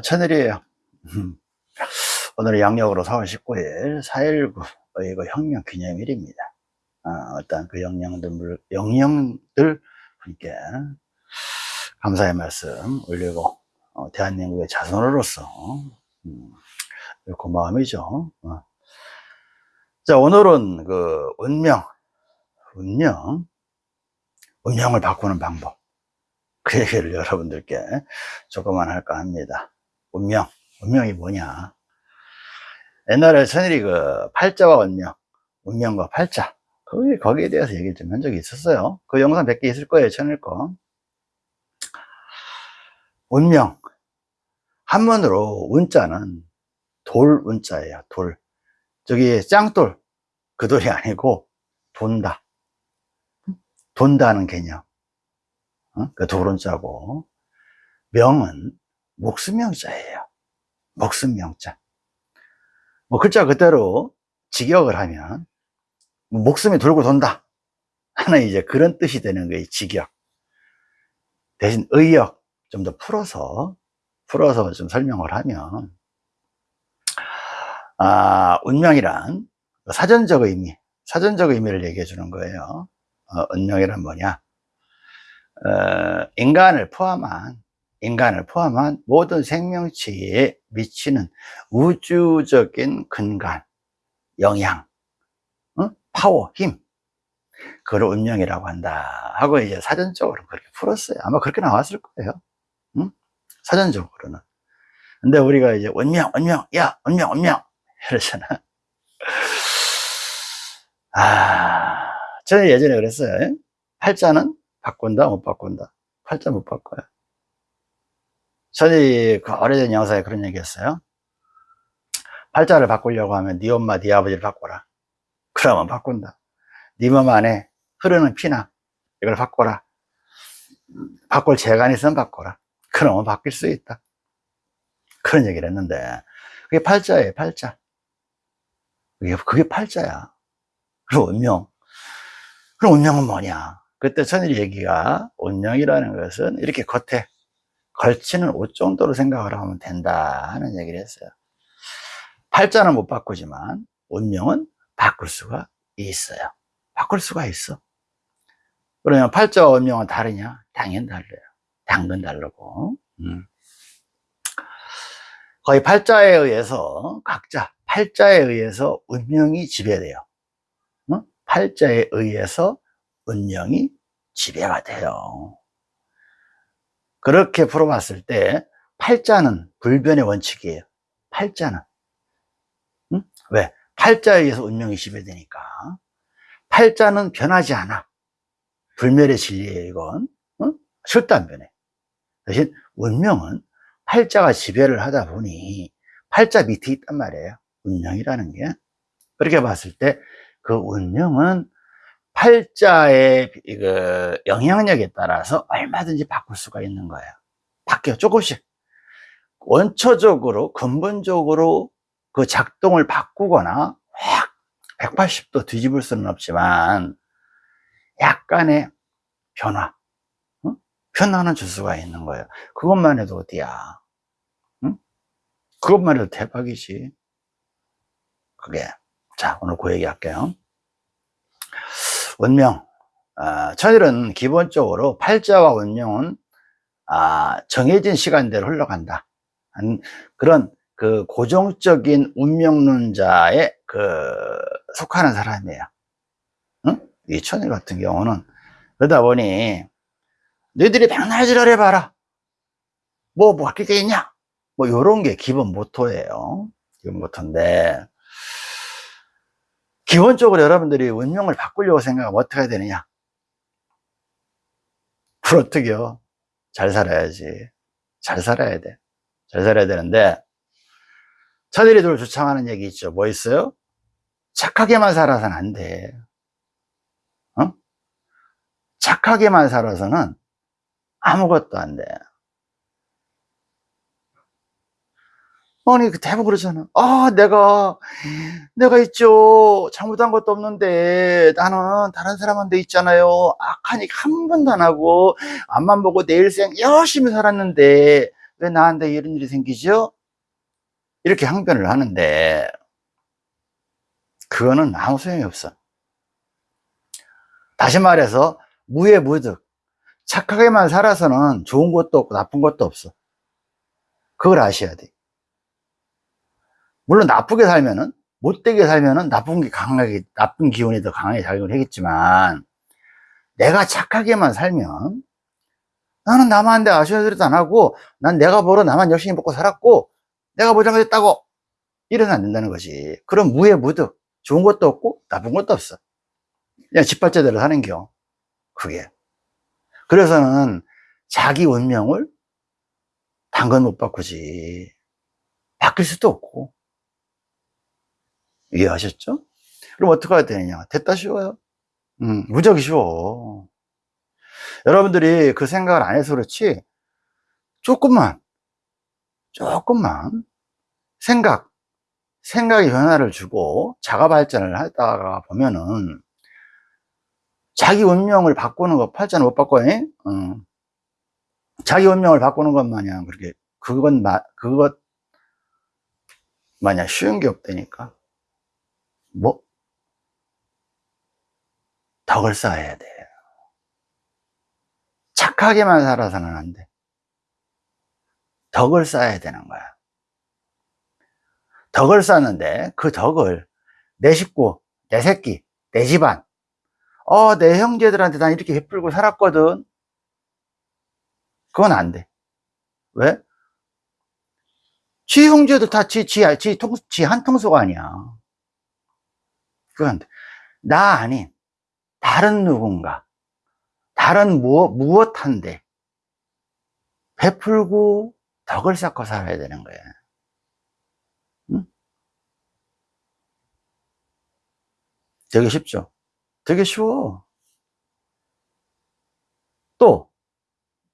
천일이에요. 오늘은 양력으로 4월 19일 4.19 의거 혁명 기념일입니다. 어, 어떤 그 영령들, 영령들 분께 감사의 말씀 올리고, 어, 대한민국의 자손으로서, 음, 고마움이죠. 어. 자, 오늘은 그 운명, 운명, 운명을 바꾸는 방법. 그 얘기를 여러분들께 조금만 할까 합니다. 운명, 운명이 뭐냐? 옛날에 천일이 그 팔자와 운명, 운명과 팔자, 거기, 거기에 대해서 얘기를 좀 한 적이 있었어요. 그 영상 몇 개 있을 거예요, 천일 거. 운명. 한문으로 운자는 돌 운자예요, 돌. 저기 짱돌, 그 돌이 아니고 돈다. 돈다는 개념. 어? 그 도론자고 명은 목수명자예요. 목수명자. 뭐 글자 그대로 직역을 하면 목숨이 돌고 돈다 하는 이제 그런 뜻이 되는 거예요. 직역. 대신 의역 좀 더 풀어서 풀어서 좀 설명을 하면 아, 운명이란 사전적 의미, 사전적 의미를 얘기해 주는 거예요. 어, 운명이란 뭐냐? 어, 인간을 포함한 인간을 포함한 모든 생명체에 미치는 우주적인 근간, 영향, 어? 파워, 힘, 그걸 운명이라고 한다 하고 이제 사전적으로 그렇게 풀었어요. 아마 그렇게 나왔을 거예요. 응? 사전적으로는. 근데 우리가 이제 운명, 운명, 야, 운명, 운명 이러잖아. 아, 저는 예전에 그랬어요. 팔자는 바꾼다 못 바꾼다 팔자 못 바꿔요 저희 그 오래된 영상에 그런 얘기 했어요. 팔자를 바꾸려고 하면 네 엄마 네 아버지를 바꿔라. 그러면 바꾼다. 네 몸 안에 흐르는 피나 이걸 바꿔라. 바꿀 재간이 있으면 바꿔라. 그러면 바뀔 수 있다. 그런 얘기를 했는데 그게 팔자예요 팔자. 그게, 그게 팔자야. 그리고 운명. 그럼 운명은 뭐냐? 그때 천일 얘기가 운명이라는 것은 이렇게 겉에 걸치는 옷 정도로 생각을 하면 된다 하는 얘기를 했어요 팔자는 못 바꾸지만 운명은 바꿀 수가 있어요 바꿀 수가 있어 그러면 팔자와 운명은 다르냐? 당연히 달라요 당근 다르고 음. 거의 팔자에 의해서 각자 팔자에 의해서 운명이 지배돼요 어? 팔자에 의해서 운명이 지배가 돼요. 그렇게 풀어봤을 때 팔자는 불변의 원칙이에요. 팔자는. 응? 왜? 팔자에 의해서 운명이 지배되니까. 팔자는 변하지 않아. 불멸의 진리예요, 이건. 응? 절대 안 변해. 대신 운명은 팔자가 지배를 하다 보니 팔자 밑에 있단 말이에요. 운명이라는 게. 그렇게 봤을 때 그 운명은 팔자의 그 영향력에 따라서 얼마든지 바꿀 수가 있는 거예요. 바뀌어 조금씩. 원초적으로 근본적으로 그 작동을 바꾸거나 확 180도 뒤집을 수는 없지만 약간의 변화 응? 변화는 줄 수가 있는 거예요 그것만 해도 어디야 응? 그것만 해도 대박이지 그게 자 오늘 그 얘기 할게요 운명. 어, 천일은 기본적으로 팔자와 운명은 아, 정해진 시간대로 흘러간다. 그런 그 고정적인 운명론자에 그 속하는 사람이에요. 응? 이 천일 같은 경우는. 그러다 보니 너희들이 백날 지랄 해봐라. 뭐, 뭐 바뀔 게 있냐? 뭐 요런 게 기본 모토예요. 기본 모토인데 기본적으로 여러분들이 운명을 바꾸려고 생각하면 어떻게 해야 되느냐? 그걸 어떻게요? 잘 살아야지. 잘 살아야 돼. 잘 살아야 되는데, 차들이들 주창하는 얘기 있죠. 뭐 있어요? 착하게만 살아서는 안 돼. 어? 착하게만 살아서는 아무것도 안 돼. 아니 그 대부분 그러잖아. 아 내가 내가 있죠. 잘못한 것도 없는데 나는 다른 사람한테 있잖아요. 악하니까 한 번도 안 하고 앞만 보고 내 일생 열심히 살았는데 왜 나한테 이런 일이 생기죠? 이렇게 항변을 하는데 그거는 아무 소용이 없어. 다시 말해서 무의 무득 착하게만 살아서는 좋은 것도 없고 나쁜 것도 없어. 그걸 아셔야 돼 물론 나쁘게 살면은 못되게 살면은 나쁜 게 강하게 나쁜 기운이 더 강하게 작용을 하겠지만 내가 착하게만 살면 나는 남한테 아쉬운 소리도 안 하고 난 내가 벌어 나만 열심히 먹고 살았고 내가 뭐 잘못했다고 이러면 안 된다는 거지. 그럼 무의 무득 좋은 것도 없고 나쁜 것도 없어. 그냥 짓밟자대로 사는 겨. 그게. 그래서는 자기 운명을 당근 못 바꾸지. 바뀔 수도 없고 이해하셨죠? 그럼 어떻게 해야 되느냐? 됐다 쉬워요. 음, 무척 쉬워. 여러분들이 그 생각을 안 해서 그렇지 조금만 조금만 생각 생각의 변화를 주고 자가 발전을 하다가 보면은 자기 운명을 바꾸는 거 팔자는 못 바꿔 응. 자기 운명을 바꾸는 것 마냥 그렇게 그건 마, 그것 마냥 쉬운 게 없다니까 뭐 덕을 쌓아야 돼 착하게만 살아서는 안 돼. 덕을 쌓아야 되는 거야. 덕을 쌓는데 그 덕을 내 식구, 내 새끼, 내 집안, 어, 내 형제들한테 난 이렇게 베풀고 살았거든. 그건 안 돼. 왜? 지 형제도 다 지, 지, 지, 통, 지 한통수가 아니야. 그건. 나 아닌 다른 누군가, 다른 무엇, 무엇 한데 베풀고 덕을 쌓고 살아야 되는 거야. 응? 되게 쉽죠? 되게 쉬워. 또,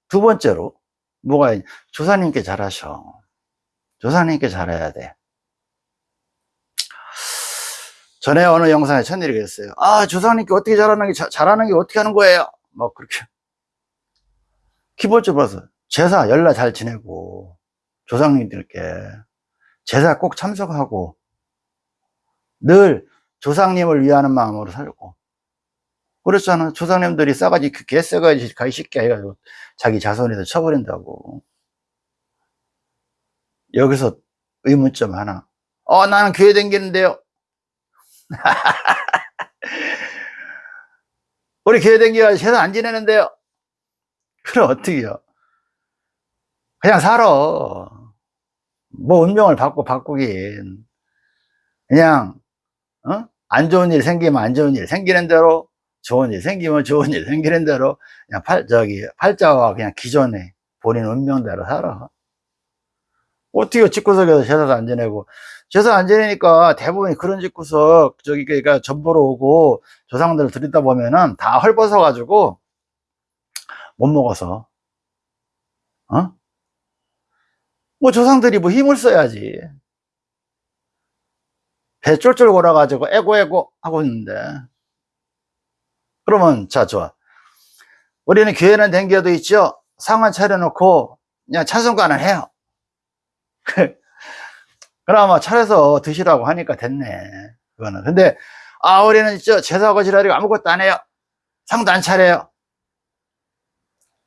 두 번째로, 뭐가, 있- 조사님께 잘하셔. 조사님께 잘해야 돼. 전에 어느 영상에 천일이 그랬어요. 아, 조사님께 어떻게 잘하는 게, 자- 잘하는 게 어떻게 하는 거예요? 뭐, 그렇게. 키보드 봐서 제사 연락 잘 지내고, 조상님들께 제사 꼭 참석하고, 늘 조상님을 위하는 마음으로 살고, 그렇잖아. 조상님들이 싸가지, 그 개싸가지 가기 쉽게 해가지고 자기 자손에다 쳐버린다고. 여기서 의문점 하나. 어, 나는 교회 댕기는데요. 우리 교회 댕기가 제사 안 지내는데요. 그럼 어떻게요? 그냥 살아. 뭐 운명을 바꾸, 바꾸긴. 그냥, 어? 안 좋은 일 생기면 안 좋은 일 생기는 대로, 좋은 일 생기면 좋은 일 생기는 대로, 그냥 팔, 저기, 팔자와 그냥 기존에 본인 운명대로 살아. 어떻게 집구석에서 제사도 안 지내고, 제사 안 지내니까 대부분이 그런 집구석, 저기, 그러니까 전보러 오고 조상들을 들이다 보면은 다 헐벗어 가지고 못 먹어서, 어? 뭐 조상들이 뭐 힘을 써야지. 배 쫄쫄 골아 가지고 에고에고 하고 있는데. 그러면, 자, 좋아. 우리는 교회는 댕겨도 있죠? 상을 차려놓고 그냥 찬송가는 해요. 그나마 차려서 드시라고 하니까 됐네. 그거는. 근데, 아, 우리는 있죠? 제사하고 지랄이고 아무것도 안 해요. 상도 안 차려요.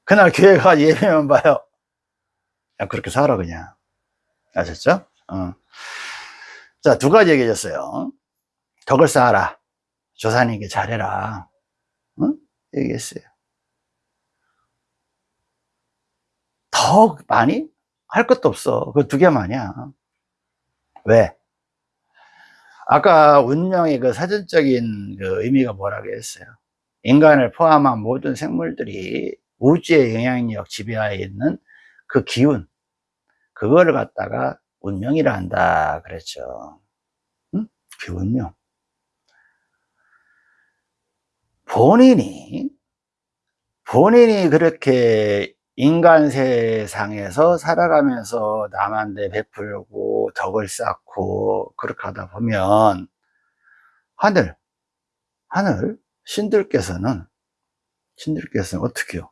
그날 교회 가 예배만 봐요. 그냥 그렇게 살아, 그냥. 아셨죠? 어. 자, 두 가지 얘기해줬어요. 덕을 쌓아라. 조사님께 잘해라. 응? 얘기했어요. 더 많이? 할 것도 없어. 그 두 개만이야. 왜? 아까 운명의 그 사전적인 그 의미가 뭐라고 했어요? 인간을 포함한 모든 생물들이 우주의 영향력 지배하에 있는 그 기운, 그거를 갖다가 운명이라 한다 그랬죠. 응? 그 운명. 본인이, 본인이 그렇게 인간 세상에서 살아가면서 남한테 베풀고 덕을 쌓고 그렇게 하다 보면 하늘, 하늘 신들께서는 신들께서는 어떻게 해요?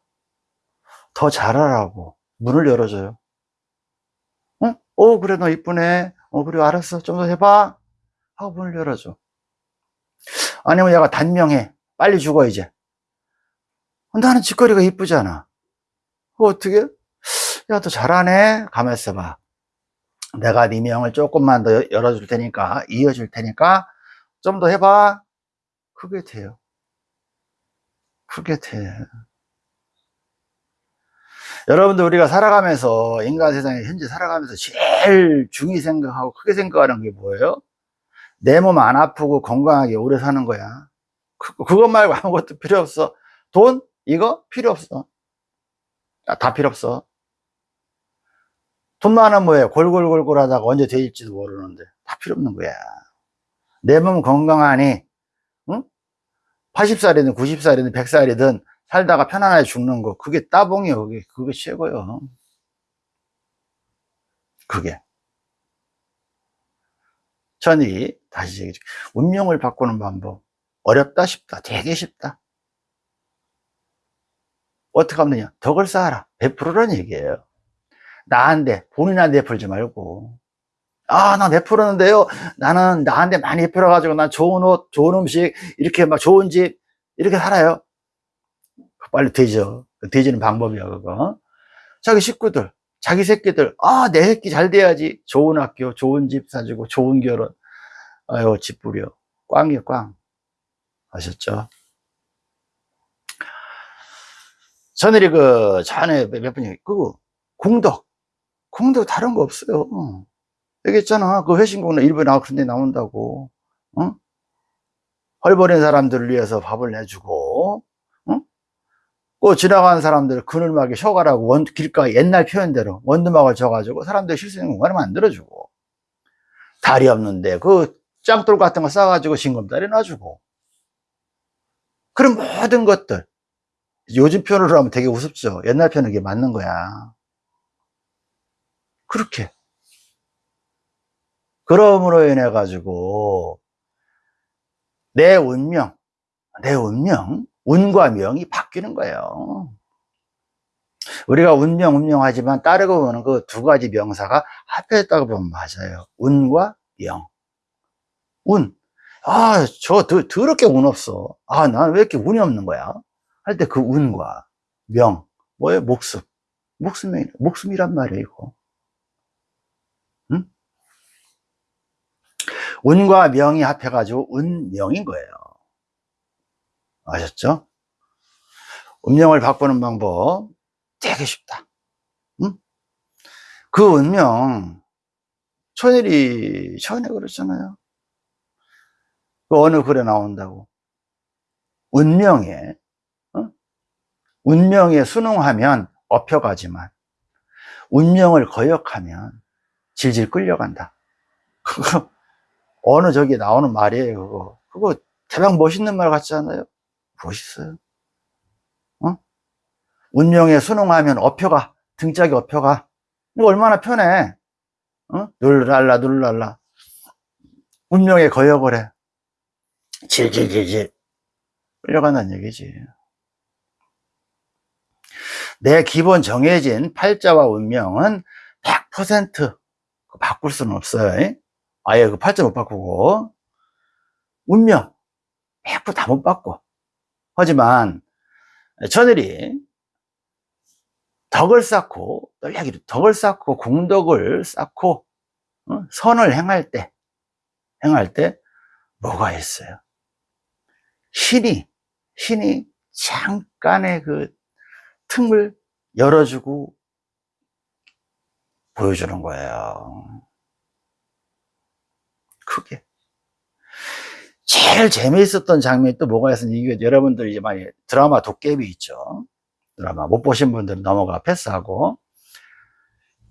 더 잘하라고 문을 열어줘요. 어, 그래, 너 이쁘네. 어, 그래, 알았어. 좀 더 해봐. 하고 문을 열어줘. 아니면 얘가 단명해. 빨리 죽어, 이제. 나는 짓거리가 이쁘잖아. 그 어떻게? 야, 너 잘하네. 가만 있어 봐. 내가 네 명을 조금만 더 열어줄 테니까, 이어줄 테니까, 좀 더 해봐. 그게 돼요. 그게 돼. 여러분들 우리가 살아가면서 인간 세상에 현재 살아가면서 제일 중히 생각하고 크게 생각하는 게 뭐예요? 내 몸 안 아프고 건강하게 오래 사는 거야. 그, 그것 말고 아무것도 필요 없어. 돈? 이거? 필요 없어. 아, 다 필요 없어. 돈 많으면 뭐해? 골골골골 하다가 언제 돼질지도 모르는데. 다 필요 없는 거야. 내 몸 건강하니, 응? 80살이든 90살이든 100살이든 살다가 편안하게 죽는 거. 그게 따봉이요. 그게, 그게 최고요. 그게. 천이, 다시 얘기해 운명을 바꾸는 방법. 어렵다, 쉽다. 되게 쉽다. 어떻게 하면 되냐? 덕을 쌓아라. 베풀으라는 얘기예요. 나한테, 본인한테 베풀지 말고. 아, 나 베풀었는데요. 나는 나한테 많이 베풀어 가지고, 난 좋은 옷, 좋은 음식, 이렇게 막 좋은 집, 이렇게 살아요. 빨리 되죠. 되지는 방법이야, 그거. 자기 식구들, 자기 새끼들, 아, 내 새끼 잘 돼야지. 좋은 학교, 좋은 집 사주고, 좋은 결혼. 아유, 집 부려. 꽝이야, 꽝. 아셨죠? 전에 그, 전에 몇 분이, 그, 공덕. 공덕 다른 거 없어요. 여기 있잖아. 그 회신공덕 일부에 나와 그런 데 나온다고. 어? 헐버린 사람들을 위해서 밥을 내주고, 어? 그 지나가는 사람들 그늘막에 쉬어가라고 원, 길가 옛날 표현대로 원두막을 쳐가지고 사람들 쉴 수 있는 공간을 만들어주고, 다리 없는데 그 짱돌 같은 거 싸가지고 징검다리 놔주고, 그런 모든 것들. 요즘 표현으로 하면 되게 우습죠. 옛날 표현은 이게 맞는 거야. 그렇게. 그러므로 인해 가지고 내 운명, 내 운명, 운과 명이 바뀌는 거예요. 우리가 운명, 운명하지만 따르고 보는 그 두 가지 명사가 합해졌다고 보면 맞아요. 운과 명. 운. 아, 저 더, 더럽게 운 없어. 아, 나는 왜 이렇게 운이 없는 거야? 할 때 그 운과 명. 뭐예요? 목숨. 목숨이, 목숨이란 말이에요, 이거. 응? 운과 명이 합해가지고 운명인 거예요. 아셨죠? 운명을 바꾸는 방법 되게 쉽다. 응? 그 운명, 천일이 전에 그랬잖아요. 그 어느 글에 나온다고. 운명에, 어? 운명에 순응하면 업혀가지만, 운명을 거역하면 질질 끌려간다. 그거, 어느 저기 나오는 말이에요, 그거. 그거 대박 멋있는 말 같지 않아요? 멋있어요. 어? 운명에 순응하면 업혀가, 등짝이 업혀가. 이거 얼마나 편해. 어? 눌랄라, 눌랄라. 운명에 거역을 해. 질질질질 끌려간다는 얘기지. 내 기본 정해진 팔자와 운명은 100% 바꿀 수는 없어요. 아예 그 팔자 못 바꾸고 운명 100%다 못 바꿔. 하지만 저들이 덕을 쌓고 널리기로 덕을 쌓고 공덕을 쌓고 어? 선을 행할 때 행할 때 뭐가 있어요? 신이, 신이 잠깐의 그 틈을 열어주고 보여주는 거예요. 크게. 제일 재미있었던 장면이 또 뭐가 있었는지, 여러분들 이제 많이 드라마 도깨비 있죠. 드라마 못 보신 분들은 넘어가 패스하고.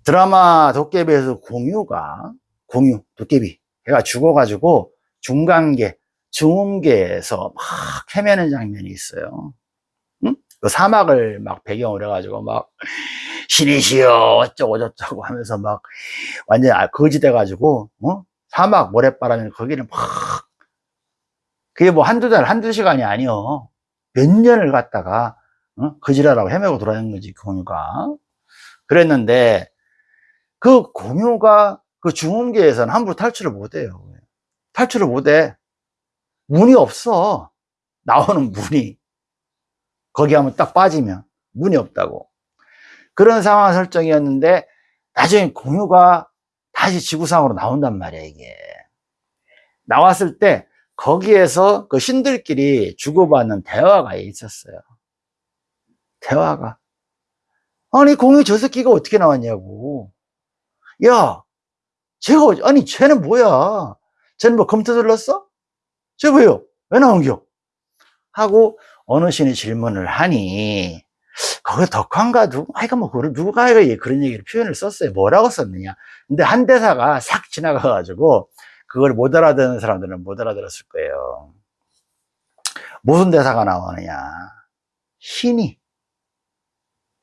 드라마 도깨비에서 공유가, 공유, 도깨비. 걔가 죽어가지고 중간계, 중음계에서 막 헤매는 장면이 있어요. 응? 그 사막을 막 배경으로 해가지고 막 신이시여 어쩌고 저쩌고 하면서 막 완전 히 거지 돼가지고 어? 사막 모래바람이 거기는 막 그게 뭐 한두 달 한두 시간이 아니요 몇 년을 갔다가 어? 거지라라고 헤매고 돌아다니는 거지 공유가 그랬는데 그 공유가 그 중음계에서는 함부로 탈출을 못해요. 탈출을 못해. 문이 없어. 나오는 문이. 거기 하면 딱 빠지면 문이 없다고. 그런 상황 설정이었는데 나중에 공유가 다시 지구상으로 나온단 말이야, 이게. 나왔을 때 거기에서 그 신들끼리 주고받는 대화가 있었어요. 대화가. 아니, 공유 저 새끼가 어떻게 나왔냐고. 야, 쟤가, 아니, 쟤는 뭐야? 쟤는 뭐 검토 들렀어? 쟤 왜요? 왜 나온겨? 하고 어느 신이 질문을 하니, 거기 덕환가 아이가 뭐, 그런- 누가 그런 얘기를 표현을 썼어요. 뭐라고 썼느냐. 근데 한 대사가 싹 지나가 가지고, 그걸 못 알아듣는 사람들은 못 알아들었을 거예요. 무슨 대사가 나오느냐. 신이,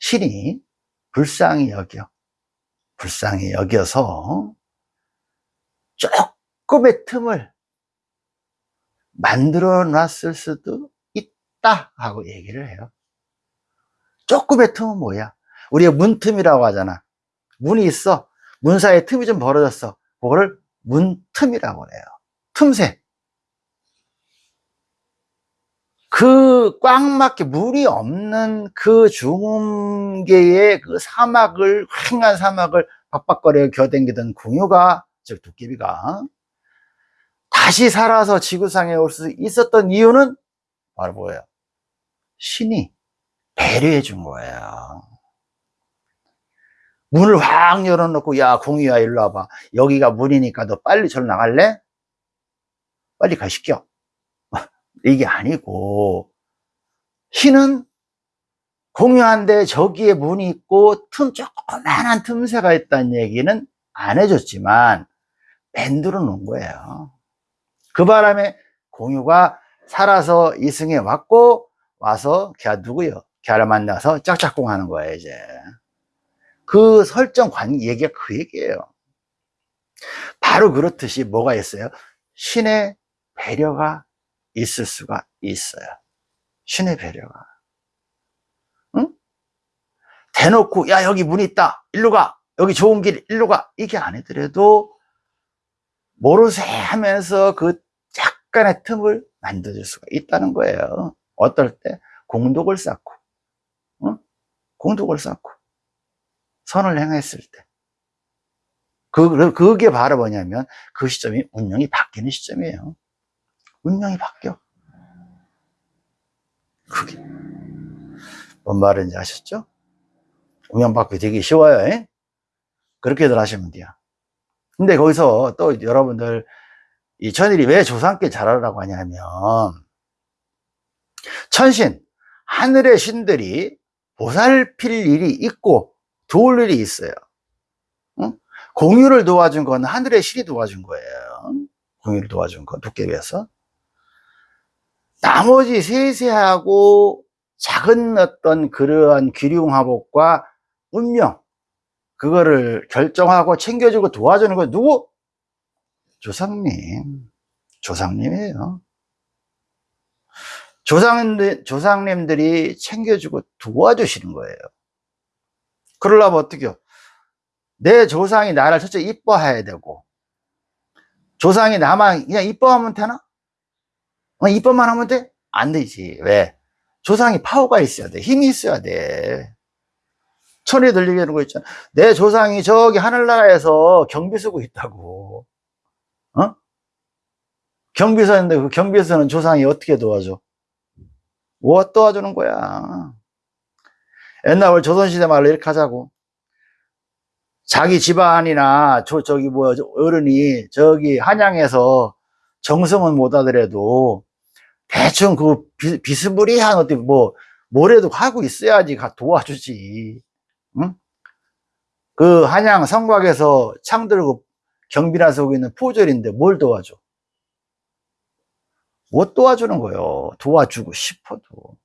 신이 불쌍히 여겨. 불쌍히 여겨서 조금의 틈을 만들어 놨을 수도 있다 하고 얘기를 해요. 조금의 틈은 뭐야? 우리가 문틈이라고 하잖아. 문이 있어. 문 사이에 틈이 좀 벌어졌어. 그거를 문틈이라고 해요. 틈새. 그 꽉 막혀 물이 없는 그 중음계의 그 사막을 휑한 사막을 박박거려 겨댕기던 궁유가 즉 도깨비가 다시 살아서 지구상에 올 수 있었던 이유는 바로 뭐예요? 신이 배려해 준 거예요. 문을 확 열어놓고 야 공유야 일로 와봐 여기가 문이니까 너 빨리 절로 나갈래? 빨리 가시켜 이게 아니고 신은 공유한데 저기에 문이 있고 틈 조그만한 틈새가 있다는 얘기는 안 해줬지만 만들어 놓은 거예요 그 바람에 공유가 살아서 이승에 왔고 와서 걔 누구요? 걔를 만나서 짝짝꿍 하는 거예요 이제. 그 설정 관 얘기가 그 얘기예요. 바로 그렇듯이 뭐가 있어요? 신의 배려가 있을 수가 있어요. 신의 배려가. 응? 대놓고 야 여기 문 있다. 일로 가. 여기 좋은 길. 일로 가. 이게 아니더라도 모르세 하면서 그 약간의 틈을 만들어줄 수가 있다는 거예요 어떨 때 공덕을 쌓고 응? 공덕을 쌓고 선을 행했을 때 그, 그게 바로 뭐냐면 그 시점이 운명이 바뀌는 시점이에요 운명이 바뀌어 그게 뭔 말인지 아셨죠? 운명 바뀌기 되게 쉬워요 에? 그렇게들 하시면 돼요 근데 거기서 또 여러분들 이 천일이 왜 조상께 잘하라고 하냐면 천신 하늘의 신들이 보살필 일이 있고 도울 일이 있어요. 응? 공유를 도와준 건 하늘의 신이 도와준 거예요. 공유를 도와준 건 도깨비에서. 나머지 세세하고 작은 어떤 그러한 기륭화복과 운명 그거를 결정하고 챙겨주고 도와주는 건 누구? 조상님. 조상님이에요 조상님들, 조상님들이 챙겨주고 도와주시는 거예요 그러려면 어떻게 요 내 조상이 나를 첫째 이뻐해야 되고 조상이 나만 그냥 이뻐하면 되나? 어, 이뻐만 하면 돼? 안 되지 왜? 조상이 파워가 있어야 돼 힘이 있어야 돼 천이 들리게 하는 거 있잖아 내 조상이 저기 하늘나라에서 경비 쓰고 있다고 어? 경비서인데 그 경비서는 조상이 어떻게 도와줘? 뭐 도와주는 거야? 옛날 조선시대 말로 이렇게 하자고. 자기 집안이나 저, 저기 뭐 어른이 저기 한양에서 정성은 못 하더라도 대충 그 비, 비스무리한 어떤 뭐 뭐래도 하고 있어야지 가 도와주지. 응? 그 한양 성곽에서 창 들고 경비나 서고 있는 포졸인데 뭘 도와줘 못 도와주는 거예요 도와주고 싶어도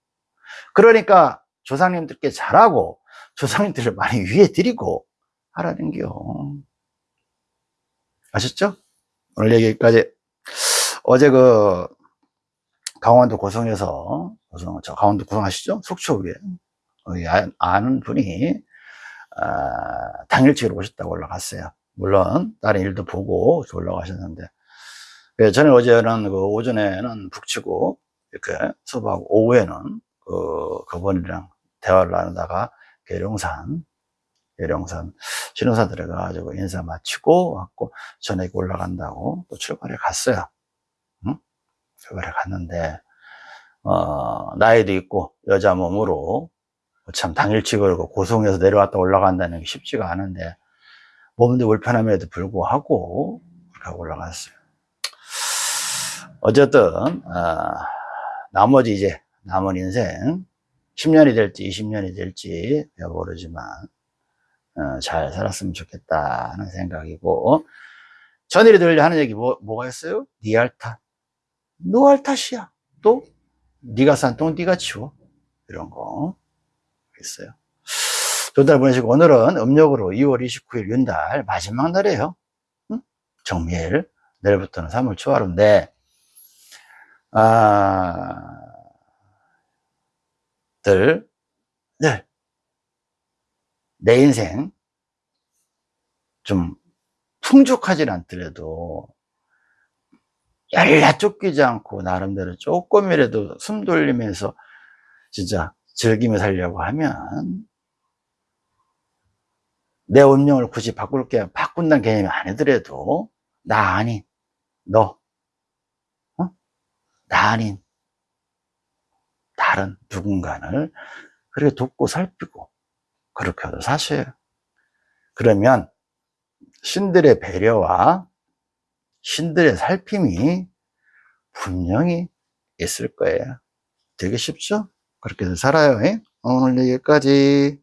그러니까 조상님들께 잘하고 조상님들을 많이 위해 드리고 하라는 겨 아셨죠? 오늘 얘기까지 어제 그 강원도 고성에서 고성 저 강원도 고성 아시죠? 속초 위에 아는 분이 아, 당일치기로 오셨다고 올라갔어요. 물론 다른 일도 보고 올라가셨는데 예, 저는 어제는 그 오전에는 북치고 이렇게 수업하고 오후에는 그 그분이랑 대화를 나누다가 계룡산 계룡산 신호사 들어가가지고 인사 마치고 왔고 저녁에 올라간다고 또 출발해 갔어요. 응? 출발해 갔는데 어, 나이도 있고 여자 몸으로 참 당일치 걸고 고성에서 내려왔다 올라간다는 게 쉽지가 않은데 몸도 불편함에도 불구하고 그렇게 올라갔어요. 어쨌든 어, 나머지 이제 남은 인생 10년이 될지 20년이 될지 모르지만 어, 잘 살았으면 좋겠다는 생각이고 전일이들 하는 얘기 뭐, 뭐가 있어요? 니알 탓. 노알 탓이야. 또 네가 산똥 네가 치워. 이런 거 있어요. 두달 보내시고 오늘은 음력으로 2월 29일 윤달 마지막 날이에요. 응? 정밀. 내일부터는 3월 초하루인데 아, 들, 네. 내 인생 좀 풍족하진 않더라도 열라 쫓기지 않고 나름대로 조금이라도 숨 돌리면서 진짜 즐기며 살려고 하면 내 운명을 굳이 바꿀 게 바꾼다는 개념이 아니더라도 나 아닌 너 어? 나 아닌 다른 누군가를 그렇게 돕고 살피고 그렇게 하도 사셔요 그러면 신들의 배려와 신들의 살핌이 분명히 있을 거예요. 되게 쉽죠? 그렇게 살아요 오늘 여기까지